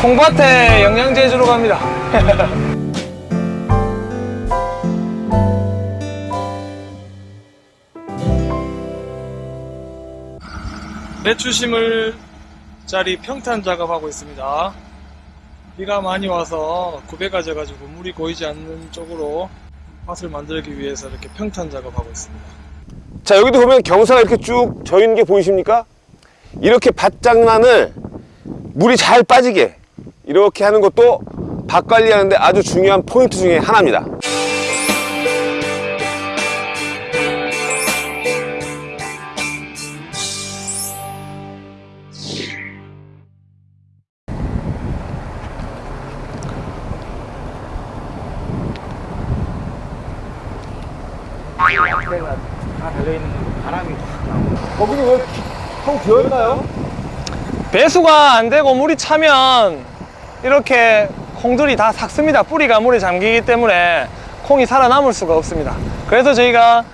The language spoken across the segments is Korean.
콩밭에 영양제 주러 갑니다. 배추 심을 자리 평탄 작업하고 있습니다. 비가 많이 와서 구배가 져가지고 물이 고이지 않는 쪽으로 밭을 만들기 위해서 이렇게 평탄 작업하고 있습니다. 자 여기도 보면 경사가 이렇게 쭉 져있는 게 보이십니까? 이렇게 밭장난을 물이 잘 빠지게 이렇게 하는 것도 밭 관리하는데 아주 중요한 포인트 중에 하나입니다 거기는 왜텅 비어있나요? 배수가 안 되고 물이 차면 이렇게 콩들이 다 삭습니다. 뿌리가 물에 잠기기 때문에 콩이 살아남을 수가 없습니다. 그래서 저희가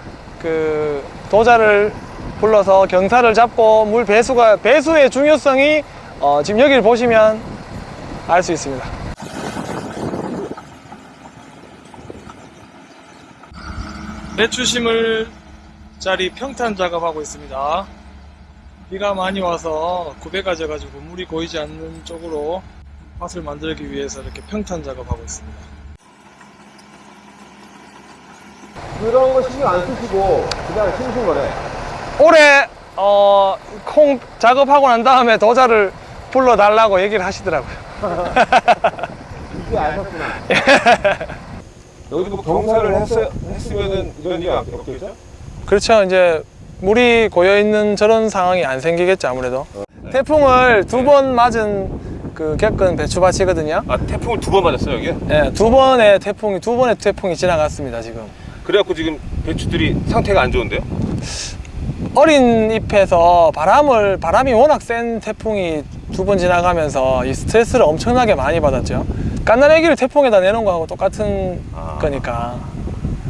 그 도자를 불러서 경사를 잡고 물 배수가 배수의 중요성이 어, 지금 여기를 보시면 알 수 있습니다. 배추 심을 자리 평탄 작업하고 있습니다. 비가 많이 와서 구배가 져 가지고 물이 고이지 않는 쪽으로 밭을 만들기 위해서 이렇게 평탄 작업하고 있습니다. 그런 거 신경 안 쓰시고 그냥 심으신 거네 올해 어, 콩 작업하고 난 다음에 도자를 불러달라고 얘기를 하시더라고요. 이제 아셨구나 여기도 뭐 경사를 했, 했으면은 이런 일이 없겠죠? 그렇죠. 이제 물이 고여 있는 저런 상황이 안 생기겠죠 아무래도. 태풍을 두 번 맞은 그 겪은 배추밭이거든요. 아 태풍을 두 번 맞았어요 여기? 예, 두 번의 태풍이 두 번의 태풍이 지나갔습니다 지금. 그래갖고 지금 배추들이 상태가 안 좋은데요? 어린 잎에서 바람을 바람이 워낙 센 태풍이 두 번 지나가면서 이 스트레스를 엄청나게 많이 받았죠. 깐나래기를 태풍에다 내놓은 거하고 똑같은 아. 거니까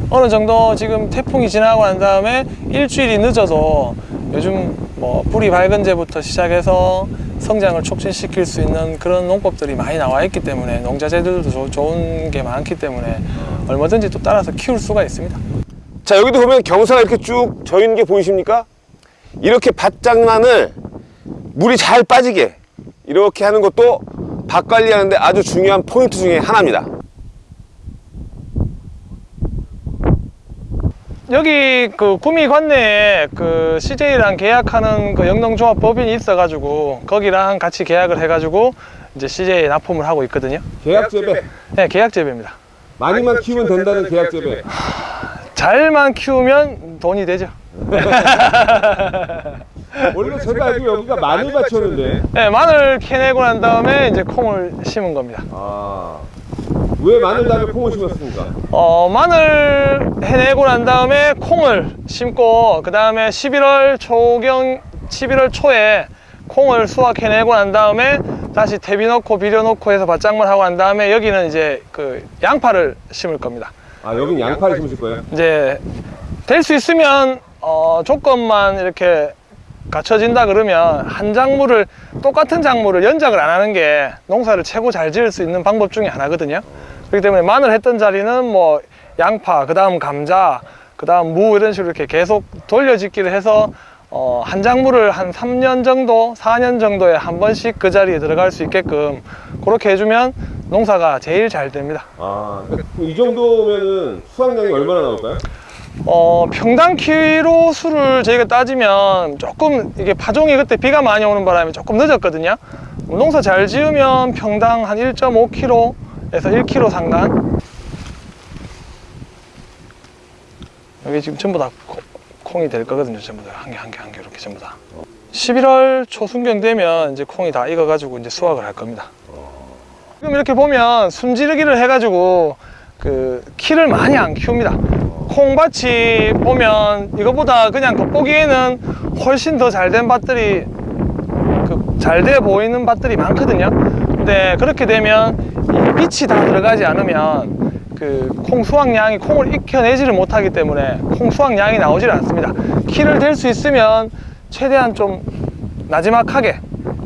어느 정도 지금 태풍이 지나고 난 다음에 일주일이 늦어도 요즘 뭐 뿌리 밝은제부터 시작해서 성장을 촉진시킬 수 있는 그런 농법들이 많이 나와 있기 때문에 농자재들도 조- 좋은 게 많기 때문에 얼마든지 또 따라서 키울 수가 있습니다. 자 여기도 보면 경사가 이렇게 쭉 져 있는 게 보이십니까? 이렇게 밭장난을 물이 잘 빠지게 이렇게 하는 것도 밭 관리하는데 아주 중요한 포인트 중에 하나입니다 여기 그 구미 관내에 그 CJ랑 계약하는 그 영농조합 법인이 있어가지고 거기랑 같이 계약을 해가지고 이제 CJ 납품을 하고 있거든요. 계약 재배 네, 계약 재배입니다. 많이만 키우면 된다는 계약 재배 잘만 키우면 돈이 되죠. 원래 제가 알기로 여기가 마늘 밭이었는데 네, 마늘 캐내고 난 다음에 이제 콩을 심은 겁니다. 아, 왜 마늘 다음에 콩을 심었습니까? 어, 마늘 해내고 난 다음에 콩을 심고 그 다음에 11월 초경 11월 초에 콩을 수확해내고 난 다음에 다시 대비 넣고 비료 넣고 해서 밭장만 하고 난 다음에 여기는 이제 그 양파를 심을 겁니다. 아 여긴 양파를 심으실 거예요? 이제 될 수 있으면 어, 조건만 이렇게 갖춰진다 그러면 한 작물을 똑같은 작물을 연작을 안 하는 게 농사를 최고 잘 지을 수 있는 방법 중에 하나거든요. 그렇기 때문에 마늘 했던 자리는 뭐 양파, 그 다음 감자, 그 다음 무 이런 식으로 이렇게 계속 돌려짓기를 해서 어, 한 작물을 한 3년 정도, 4년 정도에 한 번씩 그 자리에 들어갈 수 있게끔 그렇게 해주면 농사가 제일 잘 됩니다. 아, 이 정도면은 수확량이 얼마나 나올까요? 어, 평당 키로 수를 저희가 따지면 조금 이게 파종이 그때 비가 많이 오는 바람에 조금 늦었거든요. 농사 잘 지으면 평당 한 1.5kg에서 1kg 상단. 여기 지금 전부 다 코- 콩이 될 거거든요. 전부 다 한 개 한 개 한 개 이렇게 전부 다. 11월 초순경 되면 이제 콩이 다 익어가지고 이제 수확을 할 겁니다. 지금 이렇게 보면 숨지르기를 해가지고 그 키를 많이 안 키웁니다. 콩밭이 보면 이거보다 그냥 겉보기에는 훨씬 더 잘 된 밭들이 그 잘돼 보이는 밭들이 많거든요. 근데 그렇게 되면 이 빛이 다 들어가지 않으면 그 콩 수확량이 콩을 익혀내지를 못하기 때문에 콩 수확량이 나오질 않습니다. 키를 댈 수 있으면 최대한 좀 나지막하게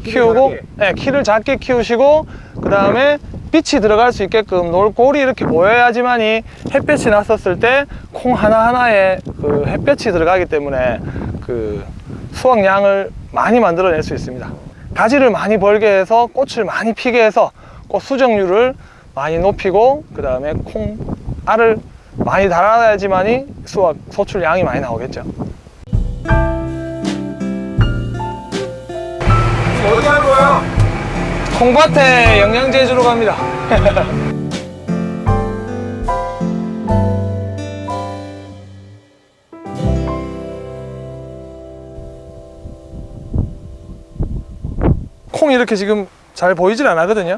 키우고 네, 키를 작게 키우시고 그 다음에 빛이 들어갈 수 있게끔 놀골이 이렇게 보여야지만이 햇볕이 났었을 때 콩 하나하나에 그 햇볕이 들어가기 때문에 그 수확량을 많이 만들어낼 수 있습니다. 가지를 많이 벌게 해서 꽃을 많이 피게 해서 꽃 수정률을 많이 높이고 그 다음에 콩 알을 많이 달아야지만이 수확 소출량이 많이 나오겠죠. 콩밭에 영양제 주러 갑니다. 콩이 이렇게 지금 잘 보이질 않거든요.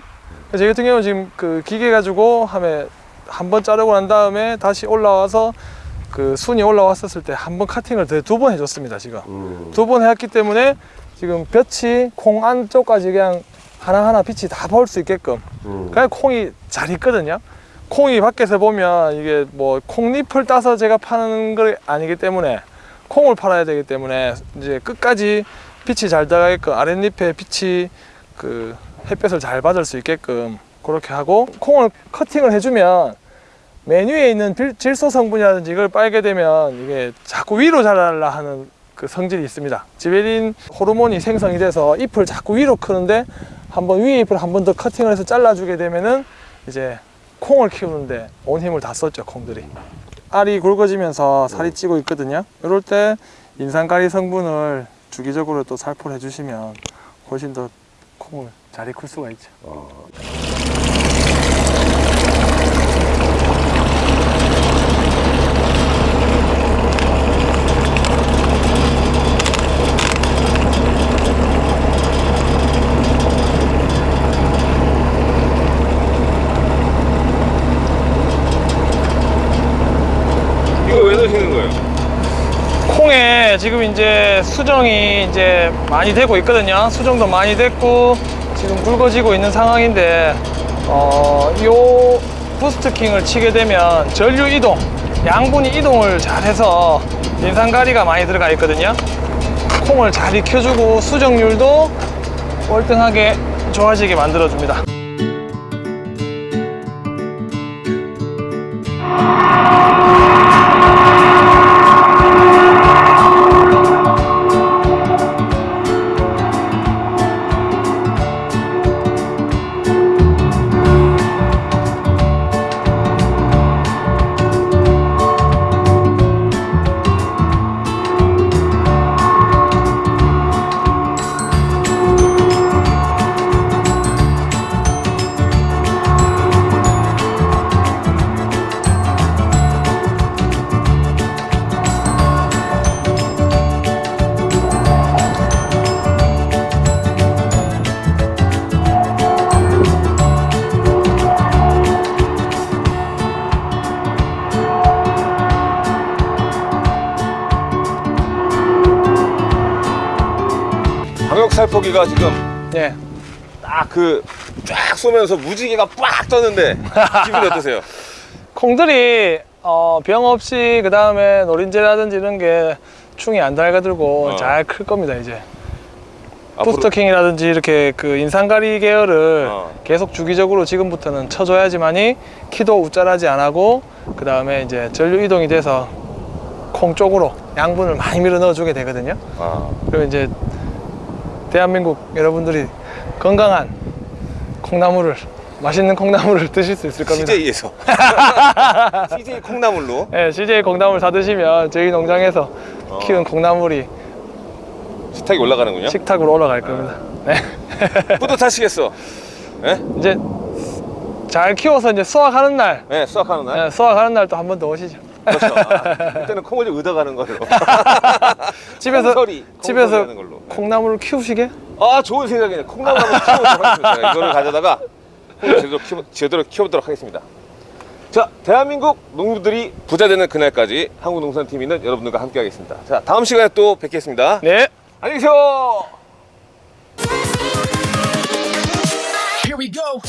제 같은 경우는 지금 그 기계 가지고 하면 한번 자르고 난 다음에 다시 올라와서 그 순이 올라왔었을 때 한 번 카팅을 두 번 해줬습니다. 지금. 두번 했기 때문에 지금 볕이 콩 안쪽까지 그냥 하나하나 빛이 다 볼 수 있게끔. 그냥 콩이 잘 있거든요. 콩이 밖에서 보면 이게 뭐 콩잎을 따서 제가 파는 거 아니기 때문에 콩을 팔아야 되기 때문에 이제 끝까지 빛이 잘 들어가게끔 아랫잎에 빛이 그 햇볕을 잘 받을 수 있게끔 그렇게 하고 콩을 커팅을 해주면 맨 위에 있는 빌- 질소 성분이라든지 이걸 빨게 되면 이게 자꾸 위로 자라려 하는 그 성질이 있습니다. 지베린 호르몬이 생성이 돼서 잎을 자꾸 위로 크는데 한번 위에 잎을 한 번 더 커팅을 해서 잘라주게 되면은 이제 콩을 키우는데 온 힘을 다 썼죠 콩들이. 알이 굵어지면서 살이 찌고 있거든요. 이럴 때 인산가리 성분을 주기적으로 또 살포를 해주시면 훨씬 더 콩을 잘 익힐 수가 있죠. 이거 왜 넣으시는 거예요? 콩에 지금 이제 수정이 이제 많이 되고 있거든요. 수정도 많이 됐고 지금 굵어지고 있는 상황인데 어, 요 부스트킹을 치게 되면 전류 이동, 양분이 이동을 잘해서 인산가리가 많이 들어가 있거든요. 콩을 잘 익혀주고 수정률도 월등하게 좋아지게 만들어줍니다. 살포기가 지금 예. 딱그쫙 쏘면서 무지개가 빡 떴는데 기분이 어떠세요? 콩들이 어, 병 없이 그 다음에 노린재라든지 이런 게 충이 안 달가들고 어. 잘클 겁니다 이제 부스터킹이라든지 이렇게 그 인산가리 계열을 어. 계속 주기적으로 지금부터는 쳐줘야지만이 키도 우짜라지 안 하고 그 다음에 이제 전류 이동이 돼서 콩 쪽으로 양분을 많이 밀어 넣어주게 되거든요 아, 그리고 이제 대한민국 여러분들이 건강한 콩나물을 맛있는 콩나물을 드실 수 있을 겁니다 CJ에서 CJ 콩나물로 네, CJ 콩나물 사 드시면 저희 농장에서 어. 키운 콩나물이 식탁이 올라가는군요. 식탁으로 올라갈 겁니다. 네. 뿌듯하시겠어. 예? 이제 잘 키워서 이제 수확하는 날, 네, 수확하는 날. 네, 수확하는 날 또 한 번 더 오시죠. 그렇죠. 아, 그때는 콩을 좀 얻어가는 걸로. 집에서 콩소리, 집에서 걸로. 네. 콩나물을 키우시게? 아, 좋은 생각이네. 콩나물 한번 키워보도록 하겠습니다. 제가 이거를 가져다가 제대로, 키워, 제대로 키워보도록 하겠습니다. 자, 대한민국 농부들이 부자 되는 그날까지 한국농산TV는 여러분들과 함께 하겠습니다. 자, 다음 시간에 또 뵙겠습니다. 네. 안녕히 계세요! Here we go.